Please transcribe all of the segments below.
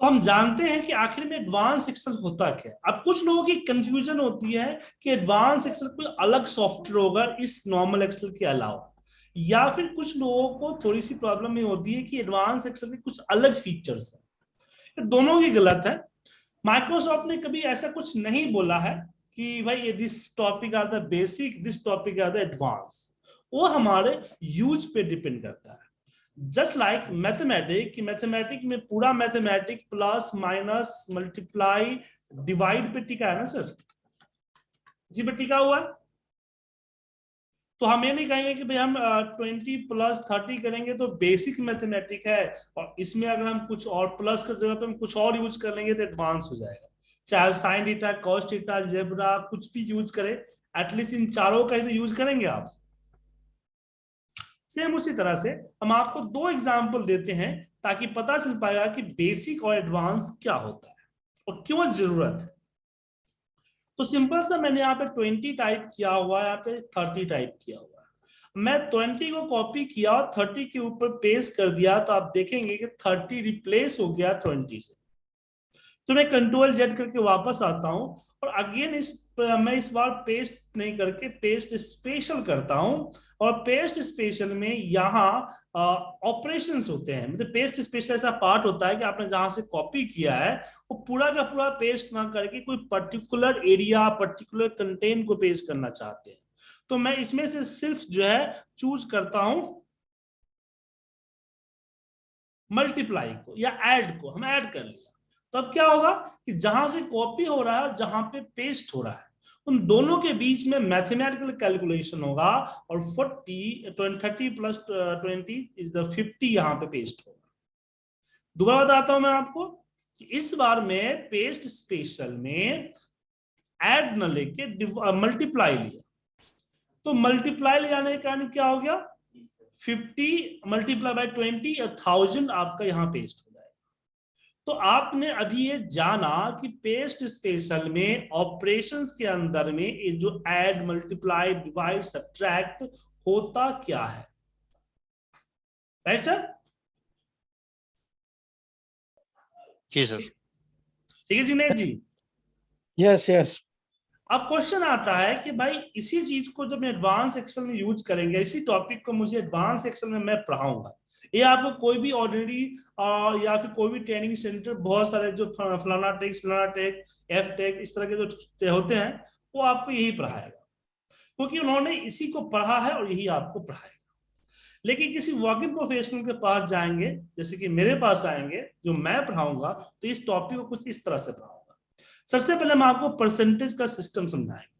तो हम जानते हैं कि आखिर में एडवांस एक्सेल होता क्या है? अब कुछ लोगों की कंफ्यूजन होती है कि एडवांस एक्सेल कोई अलग सॉफ्टवेयर होगा इस नॉर्मल एक्सेल के अलावा। या फिर कुछ लोगों को थोड़ी सी प्रॉब्लम ये होती है कि एडवांस एक्सेल के कुछ अलग फीचर्स हैं। दोनों ही गलत है। माइक्रोसॉफ्ट ने कभी ऐसा कुछ नहीं बोला है कि भाई ये this topic are the basic this topic are the advance वो हमारे यूज़ पे डिपेंड करता है। जस्ट लाइक मैथमेटिक मैथमेटिक में पूरा mathematic plus minus multiply divide पे टिका है ना सर जी पे टिका हुआ? है तो हम ये नहीं कहेंगे कि भाई हम ट्वेंटी प्लस थर्टी करेंगे तो बेसिक मैथमेटिक है, और इसमें अगर हम कुछ और प्लस की जगह पे हम कुछ और यूज़ कर लेंगे तो एडवांस हो जाएगा। चाहे sine theta cos theta algebra कुछ भी यूज़ करें एटलीस्ट इन चारों का ही तो यूज़ करेंगे आप। सेम उसी तरह से हम आपको दो एग्ज़ाम्पल देते हैं ताकि पता चल पाएगा कि बेसिक और एडवांस क्या होता है और क्यों ज़रूरत। है तो सिंपल सा मैंने यहाँ पे ट्वेंटी टाइप किया हुआ है, यहाँ पे थर्टी टाइप किया हुआ है। मैं ट्वेंटी को कॉपी किया और थर्टी के ऊपर पेस्ट कर दिया तो आप देखेंगे कि थर्टी रिप्लेस हो गया ट्वेंटी से। तो मैं कंट्रोल जेड करके वापस आता हूँ और अगेन इस, मैं इस बार पेस्ट नहीं करके पेस्ट स्पेशल करता हूँ और पेस्ट स्पेशल में यहाँ ऑपरेशंस होते हैं। मतलब पेस्ट स्पेशल ऐसा पार्ट होता है कि आपने जहाँ से कॉपी किया है, वो पूरा का पूरा पेस्ट ना करके कोई पर्टिकुलर एरिया पर्टिकुलर कंटेंट को पेस्ट करना चाहते हैं। तो मैं इसमें से सिर्फ़ जो है चूज़ करता हूँ मल्टीप्लाई को या एड को। हम ऐड कर लिया। तब क्या होगा कि जहाँ से कॉपी हो रहा है और जहाँ पे पेस्ट हो रहा है, उन दोनों के बीच में मैथमेटिकल कैलकुलेशन होगा और forty thirty plus twenty is the fifty यहाँ पे पेस्ट होगा। दोबारा बताता हूँ मैं आपको कि इस बार में पेस्ट स्पेशल में एड न लेके मल्टीप्लाई लिया। तो मल्टीप्लाई ले जाने के कारण क्या हो गया? 50 मल्टीप्लाई बाय 20 थाउज़ेंड आपका यहाँ पेस्ट हो तो आपने अभी ये जाना कि पेस्ट स्पेशल में ऑपरेशंस के अंदर में ये जो ऐड मल्टीप्लाई डिवाइड सब्ट्रैक्ट होता क्या है? राइट सर जी सर ठीक है जुनेद जी? यस यस अब क्वेश्चन आता है कि भाई इसी चीज़ को जब मैं एडवांस एक्सेल में यूज़ करेंगे इसी टॉपिक को मुझे एडवांस एक्सेल में मैं पढ़ाऊँगा ये आपको कोई भी ऑर्डिनरी या फिर कोई भी ट्रेनिंग सेंटर बहुत सारे जो फलाना टेक फलाना टेक एफ़ टेक इस तरह के जो होते हैं, वो आपको यही पढ़ाएगा। क्योंकि उन्होंने इसी को पढ़ा है और यही आपको पढ़ाएगा। लेकिन किसी वर्किंग प्रोफेशनल के पास जाएँगे, जैसे कि मेरे पास आएँगे, जो मैं पढ़ाऊँगा तो इस टॉपिक को कुछ इस तरह से पढ़ाऊँगा। सबसे पहले हम आपको परसेंटेज का सिस्टम समझाएँगे।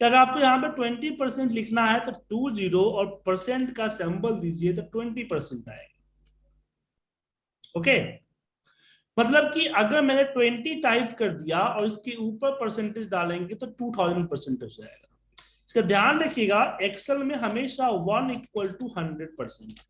कि अगर आपको यहाँ पे ट्वेंटी परसेंट लिखना है तो टू ज़ीरो और परसेंट का सैंपल दीजिए तो ट्वेंटी परसेंट आएगा। ओके मतलब कि अगर मैंने ट्वेंटी टाइप कर दिया और इसके ऊपर परसेंटेज डालेंगे तो टू थाउज़ेंड परसेंटेज आएगा। इसका ध्यान रखिएगा एक्सेल में हमेशा one equal to hundred percent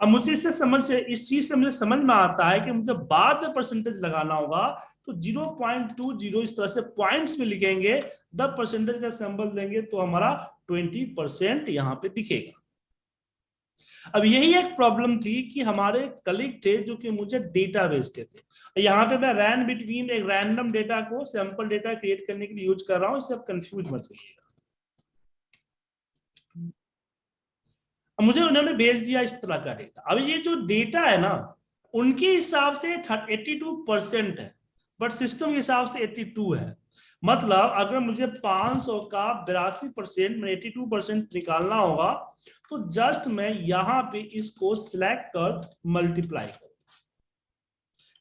अब मुझे इससे समझ, इस चीज़ से मुझे समझ में आता है कि मुझे बाद में परसेंटेज लगाना होगा तो 0.20 इस तरह से पॉइंट्स में लिखेंगे द परसेंटेज का सिंबल देंगे तो हमारा 20 परसेंट यहाँ पे दिखेगा। अब यही एक प्रॉब्लम थी कि हमारे कलीग थे जो कि मुझे डेटा भेजते थे। यहाँ पे मैं रैन बिटवीन एक रैंडम डेटा को सैंपल डेटा क्रिएट करने के लिए यूज़ कर रहा हूँ, इससे आप कंफ्यूज मत होइएगा। मुझे उन्होंने भेज दिया इस तरह का डेटा अब ये जो डेटा है ना, उनके हिसाब से 82 परसेंट है। बट सिस्टम के हिसाब से 82 है। मतलब अगर मुझे 500 का बिरासी परसेंट में 82 परसेंट निकालना होगा तो जस्ट मैं यहाँ पे इसको सिलेक्ट कर मल्टीप्लाई कर।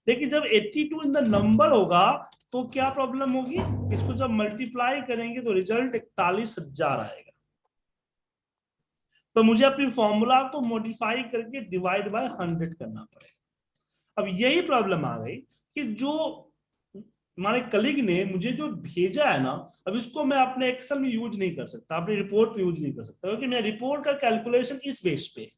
लेकिन जब 82 इन द नंबर होगा तो क्या प्रॉब्लम होगी? इसको जब मल्टीप्लाई करेंगे तो रिज़ल्ट इकतालीस हज़ार आएगा। तो मुझे अपनी फॉर्मूला को मॉडिफाई करके डिवाइड बाय हंड्रेड करना पड़ेगा। अब यही प्रॉब्लम आ गई कि जो हमारे कलीग ने मुझे जो भेजा है ना, अब इसको मैं अपने एक्सेल में यूज़ नहीं कर सकता, अपनी रिपोर्ट में यूज़ नहीं कर सकता, क्योंकि मैं रिपोर्ट का कैलकुलेशन इस बेस पे।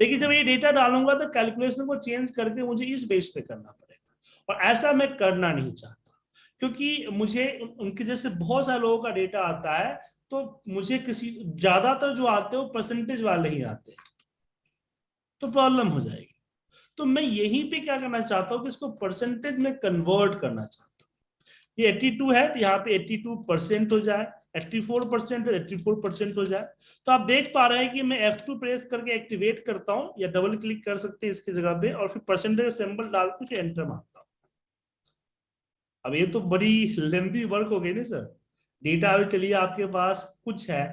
लेकिन जब ये डेटा डालूँगा तो कैलकुलेशन को चेंज करके मुझे इस बेस पे करना पड़ेगा। और ऐसा मैं करना नहीं चाहता, क्योंकि मुझे उनके जैसे बहुत सारे लोगों का डेटा आता है तो मुझे किसी, ज़्यादातर जो आते हैं वो परसेंटेज वाले ही आते हैं। तो प्रॉब्लम हो जाएगी। तो मैं यहीं पे क्या करना चाहता हूँ कि इसको परसेंटेज में कन्वर्ट करना चाहता हूँ। ये 82 है तो यहाँ पे 82 परसेंट हो जाए 84 परसेंट 84 परसेंट हो जाए। तो आप देख पा रहे हैं कि मैं F2 प्रेस करके एक्टिवेट करता हूँ, या डबल क्लिक कर सकते हैं इसकी जगह पे, और फिर परसेंटेज सिंबल डाल के फिर एंटर मारता हूँ। अब ये तो बड़ी लेंदी वर्क हो गई ना सर। डेटा अभी चलिए आपके पास कुछ है,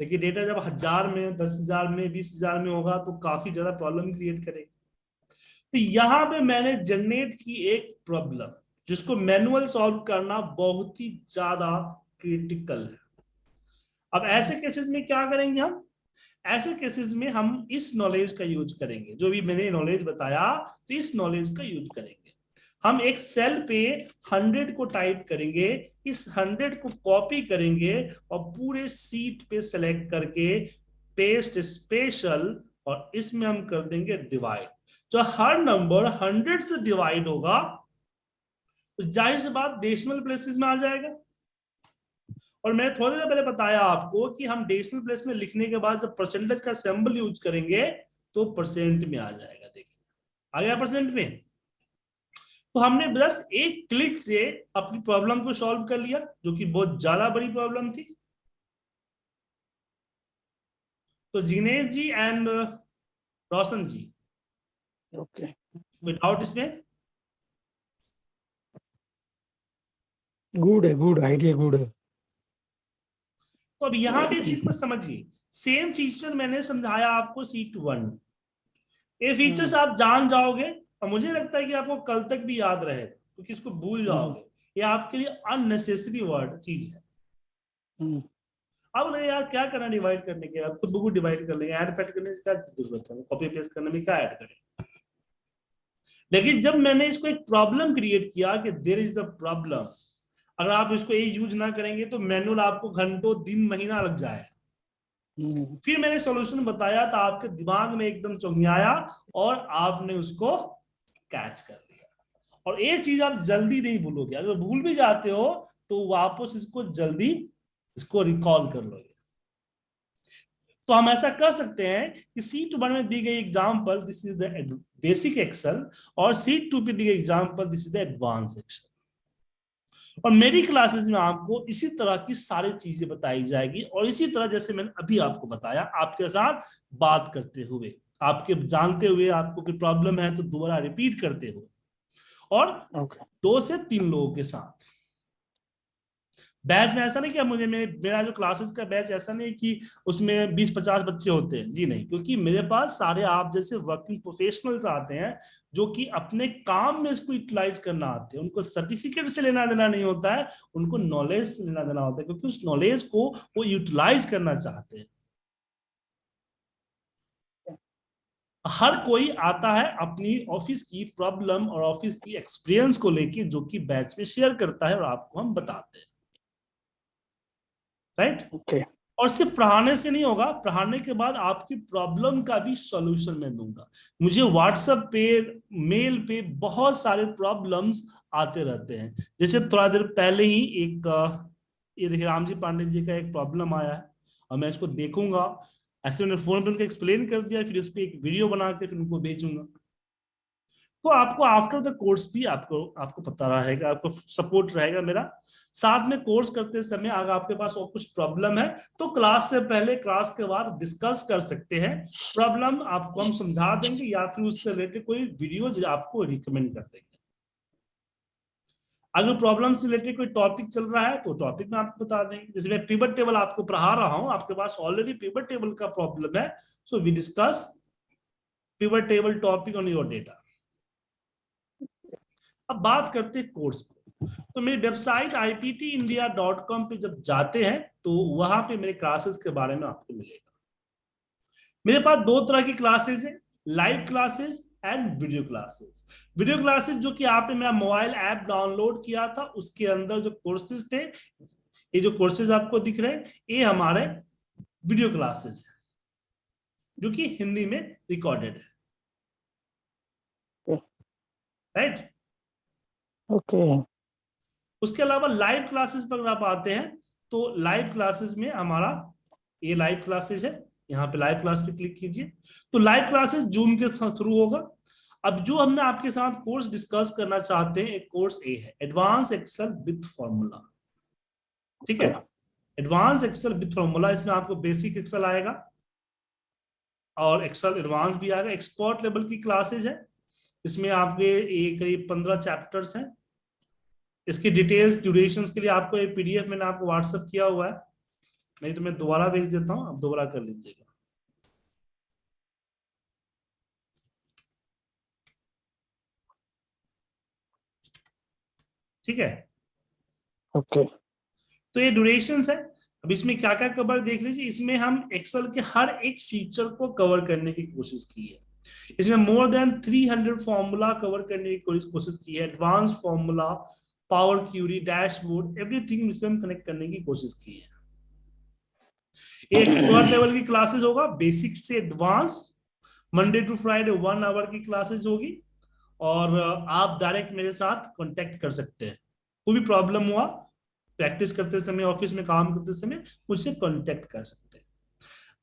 लेकिन डेटा जब हज़ार में, दस हज़ार में, बीस हज़ार में होगा तो काफ़ी ज़्यादा प्रॉब्लम क्रिएट करेगा। तो यहाँ पे मैंने जनरेट की एक प्रॉब्लम जिसको मैनुअल सॉल्व करना बहुत ही ज़्यादा क्रिटिकल है। अब ऐसे केसेस में क्या करेंगे हम? ऐसे केसेस में हम इस नॉलेज का यूज़ करेंगे, जो भी मैंने नॉलेज बताया तो इस नॉलेज का यूज़ करेंगे। हम एक सेल पे हंड्रेड को टाइप करेंगे, इस हंड्रेड को कॉपी करेंगे और पूरे सीट पे सेलेक्ट करके पेस्ट स्पेशल और इसमें हम कर देंगे डिवाइड जो हर नंबर हंड्रेड से डिवाइड होगा तो ज़ाहिर सी बात डेसिमल प्लेसेस में आ जाएगा। और मैंने थोड़ी देर पहले बताया आपको कि हम डेसिमल प्लेस में लिखने के बाद जब परसेंटेज का सिंबल यूज़ करेंगे तो परसेंट में आ जाएगा, देखिए। आ गया परसेंट में। तो हमने बस एक क्लिक से अपनी प्रॉब्लम को सॉल्व कर लिया, जो कि बहुत ज़्यादा बड़ी प्रॉब्लम थी। तो Jinesh ji and Roshan ji Okay. Without इसमें Good है, good idea, good है. तो अब यहाँ पे चीज़ को समझिए। सेम फीचर मैंने समझाया आपको सीट वन ये फीचर्स आप जान जाओगे और मुझे लगता है कि आपको कल तक भी याद रहे क्योंकि इसको भूल जाओगे। ये आपके लिए अननेसेसरी वर्ड चीज़ है। हम्म, अब नहीं यार क्या करना डिवाइड करने के आप खुद बुक डिवाइड कर लेंगे। ऐड पैड करने से क्या ज़रूरत है? कॉपी पेस्ट करने में क्या ऐड करें? लेकिन जब मैंने इसको एक प्रॉब्लम क्रिएट किया कि देर इज़ द प्रॉब्लम अगर आप इसको ये यूज़ ना करेंगे तो मैनुअल आपको घंटों, दिन, महीना लग जाए। फिर मैंने सॉल्यूशन बताया तो आपके दिमाग में एकदम चौंधियाया और आपने उसको कैच कर लिया। और ये चीज़ आप जल्दी नहीं भूलोगे। अगर भूल भी जाते हो तो वापस इसको जल्दी इसको रिकॉल कर लोगे। तो हम ऐसा कर सकते हैं कि सीट वन में दी गई example this is the basic Excel और सीट टू पे दी गई example this is the advance Excel और मेरी क्लासेस में आपको इसी तरह की सारी चीज़ें बताई जाएगी और इसी तरह जैसे मैंने अभी आपको बताया आपके साथ बात करते हुए आपके जानते हुए आपको कोई प्रॉब्लम है तो दोबारा रिपीट करते हुए। और Okay. दो से तीन लोगों के साथ। बैच में ऐसा नहीं कि मुझे मेरे, मेरा जो क्लासेस का बैच, ऐसा नहीं कि उसमें 20-50 बच्चे होते हैं। जी नहीं, क्योंकि मेरे पास सारे आप जैसे वर्किंग प्रोफेशनल्स आते हैं, जो कि अपने काम में इसको यूटिलाइज करना आते हैं। उनको सर्टिफिकेट से लेना देना नहीं होता है, उनको नॉलेज से लेना देना होता है, क्योंकि उस नॉलेज को वो यूटिलाइज करना चाहते हैं। हर कोई आता है अपनी ऑफ़िस की प्रॉब्लम और ऑफ़िस की एक्सपीरियंस को लेके, जो कि बैच में शेयर करता है और आपको हम बताते हैं। Right Okay. और सिर्फ़ पढ़ाने से नहीं होगा पढ़ाने के बाद आपकी प्रॉब्लम का भी सॉल्यूशन मैं दूँगा। मुझे व्हाट्सएप पे मेल पे बहुत सारे प्रॉब्लम्स आते रहते हैं। जैसे थोड़ा देर पहले ही एक ये देखिए रामजी पांडे जी का एक प्रॉब्लम आया है और मैं इसको देखूँगा। ऐसे मैंने फ़ोन पे उनको एक्सप्लेन कर दिया फिर इस पर एक वीडियो बना के फिर उनको भेजूँगा। तो आपको आफ्टर द कोर्स भी आपको आपको पता रहेगा, आपको सपोर्ट रहेगा मेरा। साथ में कोर्स करते समय अगर आपके पास और कुछ प्रॉब्लम है तो क्लास से पहले क्लास के बाद डिस्कस कर सकते हैं। प्रॉब्लम आपको हम समझा देंगे या फिर उससे रिलेटेड कोई वीडियो आपको रिकमेंड कर देंगे। अगर प्रॉब्लम से रिलेटेड कोई टॉपिक चल रहा है तो टॉपिक में आपको बता देंगे। जैसे मैं पिवट टेबल आपको पढ़ा रहा हूँ, आपके पास ऑलरेडी पिवट टेबल का प्रॉब्लम है so we discuss pivot table topic on your data अब बात करते हैं कोर्स को। तो मेरी वेबसाइट iptindia.com पे जब जाते हैं तो वहाँ पे मेरे क्लासेस के बारे में आपको मिलेगा। मेरे पास दो तरह की क्लासेस है live classes and video classes video classes जो कि आपने मेरा मोबाइल ऐप डाउनलोड किया था उसके अंदर जो कोर्सेज थे ये जो कोर्सेज आपको दिख रहे हैं ये हमारे वीडियो क्लासेस है जो कि हिंदी में रिकॉर्डेड है। Right Okay. उसके अलावा लाइव क्लासेस पर आप आते हैं तो लाइव क्लासेस में हमारा ये लाइव क्लासेस है, यहाँ पे लाइव क्लास पे क्लिक कीजिए। तो लाइव क्लासेस जूम के थ्रू होगा। अब जो हमने आपके साथ कोर्स डिस्कस करना चाहते हैं, एक कोर्स ए है एडवांस एक्सेल विथ फॉर्मूला ठीक है? एडवांस एक्सेल विथ फॉर्मूला इसमें आपको बेसिक एक्सेल आएगा। और एक्सेल एडवांस भी आएगा। एक्सपर्ट लेवल की क्लासेज है। इसमें आपके ये करीब पंद्रह चैप्टर्स हैं। इसकी डिटेल्स ड्यूरेशन के लिए आपको ये पीडीएफ मैंने आपको व्हाट्सअप किया हुआ है। नहीं तो मैं दोबारा भेज देता हूँ आप दोबारा कर लीजिएगा। ठीक है? Okay okay. तो ये ड्यूरेशन है। अब इसमें क्या क्या कवर देख लीजिए। इसमें हम एक्सेल के हर एक फीचर को कवर करने की कोशिश की है। इसमें मोर देन 300 फॉर्मूला कवर करने की कोशिश की है advance formula power query dashboard everything इसमें कनेक्ट करने की कोशिश की है। एक्सपर्ट लेवल की क्लासेस होगा बेसिक से advance Monday to Friday one hour की क्लासेस होगी, और आप डायरेक्ट मेरे साथ कांटेक्ट कर सकते हैं। कोई भी प्रॉब्लम हुआ प्रैक्टिस करते समय ऑफ़िस में काम करते समय, मुझसे कांटेक्ट कर सकते हैं।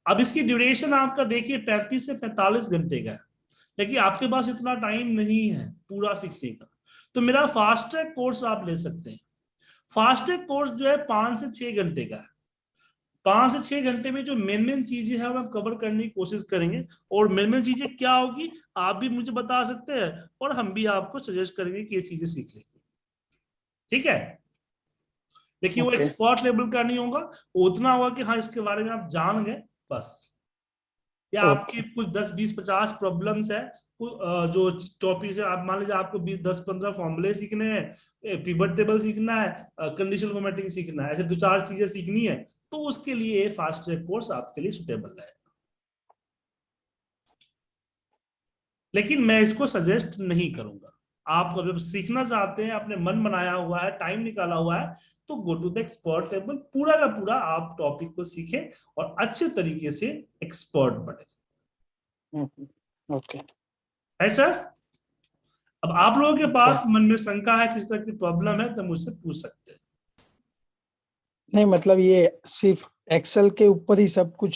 अब इसकी ड्यूरेशन आपका देखिए पैंतीस से पैंतालीस घंटे का है। लेकिन आपके पास इतना टाइम नहीं है पूरा सीखने का। तो मेरा फास्ट ट्रैक कोर्स आप ले सकते हैं। फास्ट ट्रैक कोर्स जो है पाँच से छह घंटे का है। पाँच से छह घंटे में जो मेन मेन चीज़ें हैं वो हम कवर करने की कोशिश करेंगे। और मेन मेन चीज़ें क्या होगी आप भी मुझे बता सकते हैं और हम भी आपको सजेस्ट करेंगे कि ये चीज़ें सीख लेंगे ठीक है? देखिए वो एक्सपर्ट लेवल का नहीं होगा। उतना होगा कि हाँ इसके बारे में आप जान गए। बस या Okay. आपकी कुछ दस बीस पचास प्रॉब्लम्स है जो टॉपिक है आप मान लीजिए आपको बीस दस पंद्रह फॉर्मूले सीखने हैं पिवट टेबल सीखना है कंडीशनल फॉर्मेटिंग सीखना है ऐसे दो चार चीज़ें सीखनी है तो उसके लिए फास्ट ट्रैक कोर्स आपके लिए सुटेबल है लेकिन मैं इसको सजेस्ट नहीं करूँगा आप अगर सीखना चाहते हैं आपने मन बनाया हुआ है टाइम निकाला हुआ है तो go to the expert level पूरा का पूरा आप टॉपिक को सीखे और अच्छे तरीके से एक्सपर्ट बने। ओके है सर अब आप लोगों के पास मन में शंका है किस तरह की प्रॉब्लम है तो मुझसे पूछ सकते हैं। नहीं मतलब ये सिर्फ़ एक्सेल के ऊपर ही सब कुछ